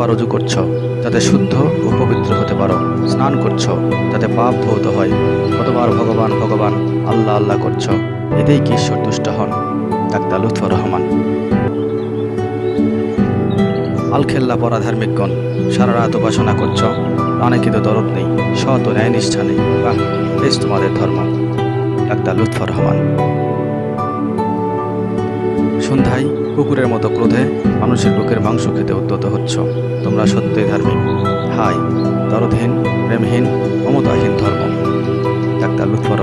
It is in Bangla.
কতবার রুজু করছ, যাতে শুদ্ধ ও পবিত্র হতে পারো। স্নান করছ, যাতে পাপ ধৌত হয়। কতবার ভগবান ভগবান, আল্লাহ আল্লাহ করছ। এতেই কি ঈশ্বর হন? ডাক্তার লুৎফর রহমান। আলখেল্লা পরা ধার্মিকগণ সারা রাত উপাসনা করছ। প্রাণে কিন্তু দরদ নেই, সৎ ও ন্যায় নিষ্ঠা নেই। বাহ, বেশ তোমাদের ধর্ম। ডাক্তার লুৎফর রহমান। সন্ধ্যায় কুকুরের মতো ক্রোধে মানুষের বুকের মাংস খেতে উদ্যত হচ্ছ। তোমরা সত্যই ধার্মিক। হাই, দরদহীন, প্রেমহীন মমতাহীন ধর্ম। ডাক্তার লুৎফর